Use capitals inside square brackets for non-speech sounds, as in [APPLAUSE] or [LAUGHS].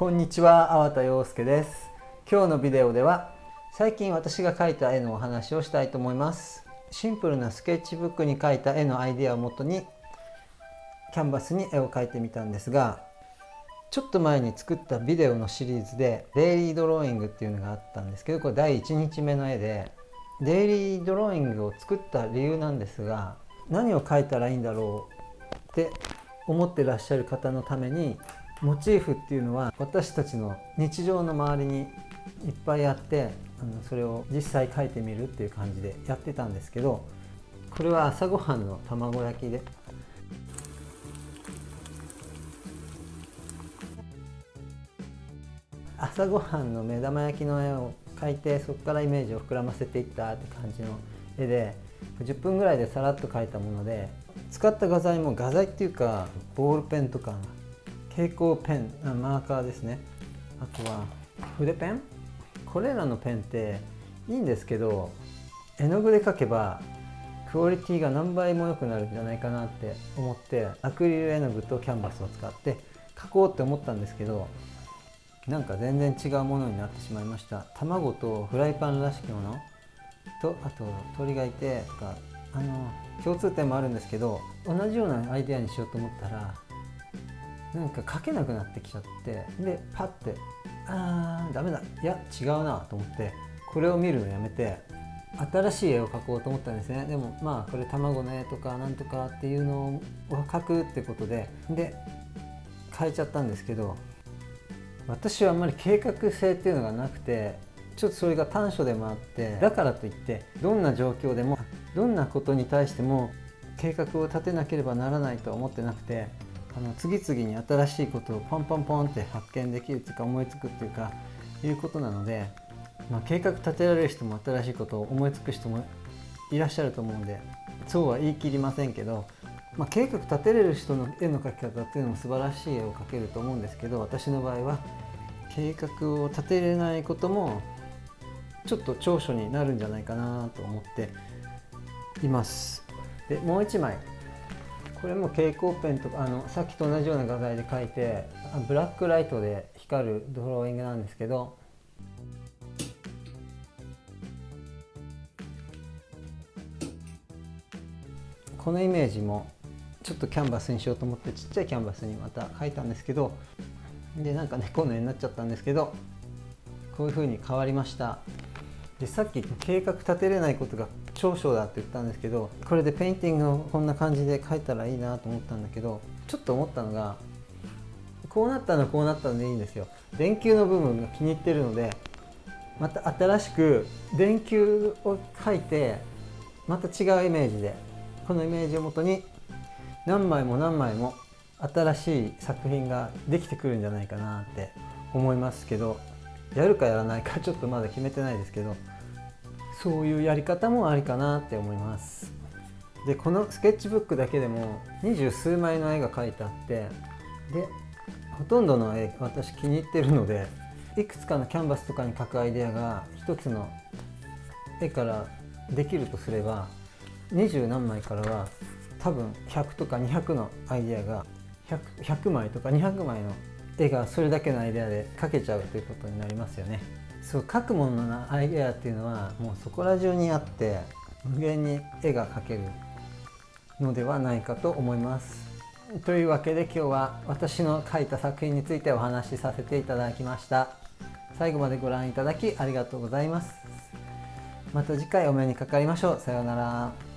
こんにちは、粟田洋介です。今日のビデオでは最近私が描いた絵のお話をしたいと思います。シンプルなスケッチブックに描いた絵のアイデアをもとにキャンバスに絵を描いてみたんですがちょっと前に作ったビデオのシリーズでデイリードローイングっていうのがあったんですけどこれ第1日目の絵でデイリードローイングを作った理由なんですが何を描いたらいいんだろうって思ってらっしゃる方のためにモチーフっていうのは私たちの日常の周りにいっぱいあってあのそれを実際描いてみるっていう感じでやってたんですけどこれは朝ごはんの卵焼きで。朝ごはんの目玉焼きの絵を描いてそこからイメージを膨らませていったって感じの絵で10分ぐらいでさらっと描いたもので使った画材も画材っていうかボールペンとか蛍光ペンマーカーですね。あとは筆ペン？これらのペンっていいんですけど絵の具で描けばクオリティが何倍も良くなるんじゃないかなって思ってアクリル絵の具とキャンバスを使って描こうって思ったんですけどなんか全然違うものになってしまいました。卵とフライパンらしきものとあと鳥がいてとかあの共通点もあるんですけど同じようなアイデアにしようと思ったらなんか書けなくなってきちゃってでパッてあーダメだ。いや違うなと思ってこれを見るのやめて新しい絵を描こうと思ったんですね。でもまあこれ卵の絵とかなんとかっていうのを描くってことでで変えちゃったんですけど私はあんまり計画性っていうのがなくてちょっとそれが短所でもあってだからといってどんな状況でもどんなことに対しても計画を立てなければならないとは思ってなくてあの次々に新しいことをポンポンポンって発見できるっていうか思いつくっていうかいうことなので、まあ、計画立てられる人も新しいことを思いつく人もいらっしゃると思うんでそうは言い切りませんけど、まあ、計画立てれる人の絵の描き方っていうのも素晴らしい絵を描けると思うんですけど私の場合は計画を立てれないこともちょっと長所になるんじゃないかなと思っています。でもう一枚。これも蛍光ペンとかあのさっきと同じような画材で描いてブラックライトで光るドローイングなんですけどこのイメージもちょっとキャンバスにしようと思ってちっちゃいキャンバスにまた描いたんですけどでなんか猫の絵になっちゃったんですけどこういう風に変わりました。でさっき計画立てれないことが長所だって言ったんですけどこれでペインティングをこんな感じで描いたらいいなと思ったんだけどちょっと思ったのがこうなったのこうなったのでいいんですよ。電球の部分が気に入ってるのでまた新しく電球を描いてまた違うイメージでこのイメージをもとに何枚も何枚も新しい作品ができてくるんじゃないかなって思いますけど。やるかやらないか [LAUGHS] ちょっとまだ決めてないですけどそういうやり方もありかなって思います。でこのスケッチブックだけでも二十数枚の絵が描いてあってでほとんどの絵私気に入ってるのでいくつかのキャンバスとかに描くアイデアが一つの絵からできるとすれば二十何枚からは多分100とか200のアイデアが 100, 100枚とか200枚の絵がそれだけのアイデアで描けちゃうということになりますよね。そう描くもののアイデアっていうのはもうそこら中にあって無限に絵が描けるのではないかと思います。というわけで今日は私の描いた作品についてお話しさせていただきました。最後までご覧いただきありがとうございます。また次回お目にかかりましょう。さようなら。